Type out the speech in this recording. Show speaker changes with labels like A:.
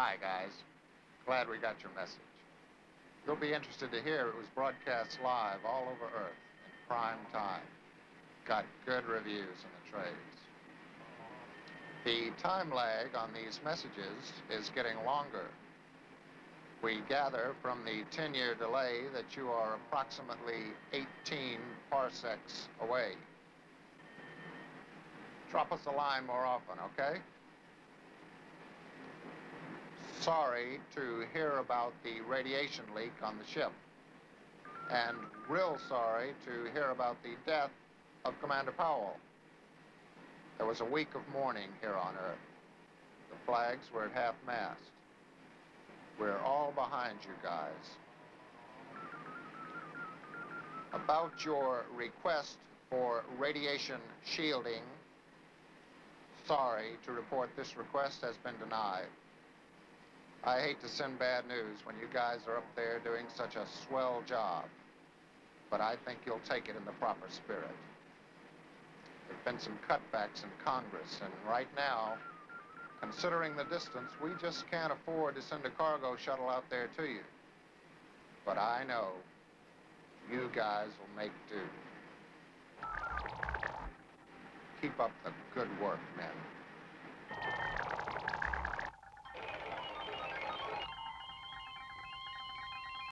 A: Hi, guys. Glad we got your message. You'll be interested to hear it was broadcast live all over Earth in prime time. Got good reviews in the trades. The time lag on these messages is getting longer. We gather from the 10-year delay that you are approximately 18 parsecs away. Drop us a line more often, okay? Sorry to hear about the radiation leak on the ship. And real sorry to hear about the death of Commander Powell. There was a week of mourning here on Earth. The flags were at half-mast. We're all behind you guys. About your request for radiation shielding, sorry to report this request has been denied. I hate to send bad news when you guys are up there doing such a swell job, but I think you'll take it in the proper spirit. There've been some cutbacks in Congress, and right now, considering the distance, we just can't afford to send a cargo shuttle out there to you. But I know you guys will make do. Keep up the good work, men.